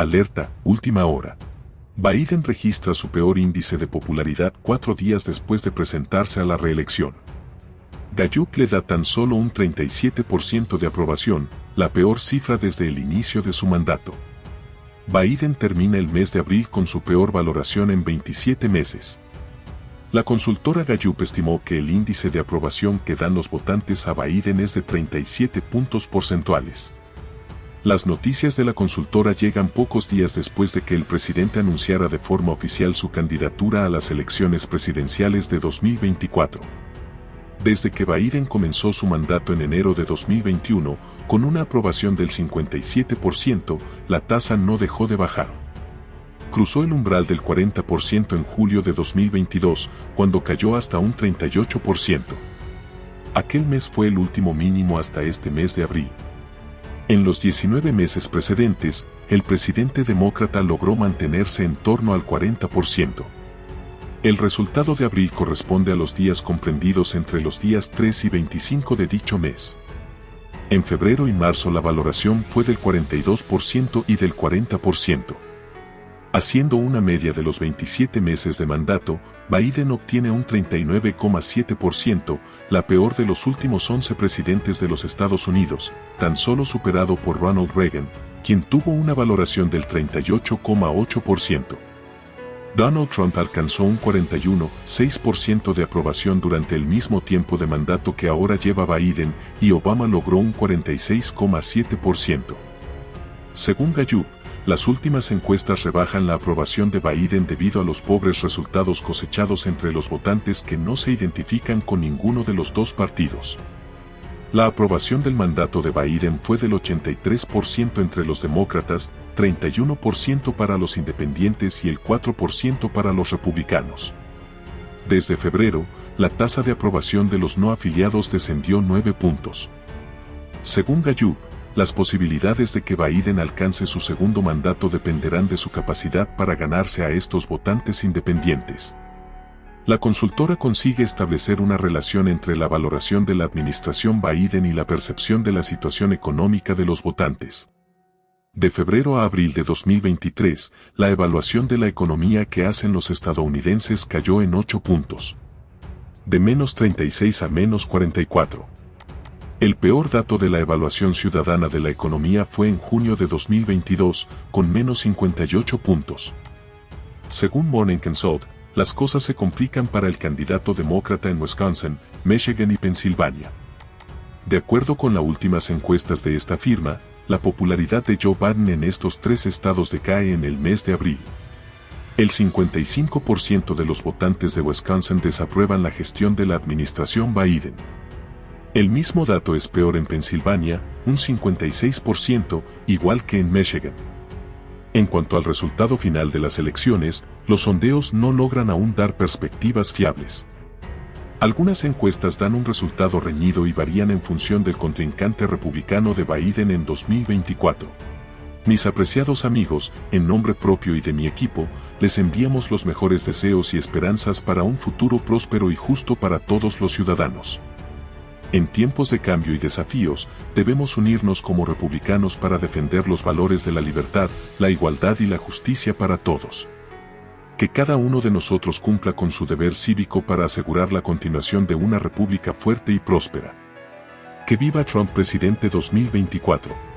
Alerta, última hora. Biden registra su peor índice de popularidad cuatro días después de presentarse a la reelección. Gallup le da tan solo un 37% de aprobación, la peor cifra desde el inicio de su mandato. Biden termina el mes de abril con su peor valoración en 27 meses. La consultora Gallup estimó que el índice de aprobación que dan los votantes a Biden es de 37 puntos porcentuales. Las noticias de la consultora llegan pocos días después de que el presidente anunciara de forma oficial su candidatura a las elecciones presidenciales de 2024. Desde que Biden comenzó su mandato en enero de 2021, con una aprobación del 57%, la tasa no dejó de bajar cruzó el umbral del 40% en julio de 2022, cuando cayó hasta un 38%. Aquel mes fue el último mínimo hasta este mes de abril. En los 19 meses precedentes, el presidente demócrata logró mantenerse en torno al 40%. El resultado de abril corresponde a los días comprendidos entre los días 3 y 25 de dicho mes. En febrero y marzo la valoración fue del 42% y del 40%. Haciendo una media de los 27 meses de mandato, Biden obtiene un 39,7%, la peor de los últimos 11 presidentes de los Estados Unidos, tan solo superado por Ronald Reagan, quien tuvo una valoración del 38,8%. Donald Trump alcanzó un 41,6% de aprobación durante el mismo tiempo de mandato que ahora lleva Biden y Obama logró un 46,7%. Según Gallup, las últimas encuestas rebajan la aprobación de Biden debido a los pobres resultados cosechados entre los votantes que no se identifican con ninguno de los dos partidos. La aprobación del mandato de Biden fue del 83% entre los demócratas, 31% para los independientes y el 4% para los republicanos. Desde febrero, la tasa de aprobación de los no afiliados descendió 9 puntos. Según Gallup, las posibilidades de que Biden alcance su segundo mandato dependerán de su capacidad para ganarse a estos votantes independientes. La consultora consigue establecer una relación entre la valoración de la administración Biden y la percepción de la situación económica de los votantes. De febrero a abril de 2023, la evaluación de la economía que hacen los estadounidenses cayó en 8 puntos. De menos 36 a menos 44. El peor dato de la evaluación ciudadana de la economía fue en junio de 2022, con menos 58 puntos. Según Morning Consult, las cosas se complican para el candidato demócrata en Wisconsin, Michigan y Pensilvania. De acuerdo con las últimas encuestas de esta firma, la popularidad de Joe Biden en estos tres estados decae en el mes de abril. El 55% de los votantes de Wisconsin desaprueban la gestión de la administración Biden. El mismo dato es peor en Pensilvania, un 56%, igual que en Michigan. En cuanto al resultado final de las elecciones, los sondeos no logran aún dar perspectivas fiables. Algunas encuestas dan un resultado reñido y varían en función del contrincante republicano de Biden en 2024. Mis apreciados amigos, en nombre propio y de mi equipo, les enviamos los mejores deseos y esperanzas para un futuro próspero y justo para todos los ciudadanos. En tiempos de cambio y desafíos, debemos unirnos como republicanos para defender los valores de la libertad, la igualdad y la justicia para todos. Que cada uno de nosotros cumpla con su deber cívico para asegurar la continuación de una república fuerte y próspera. Que viva Trump presidente 2024.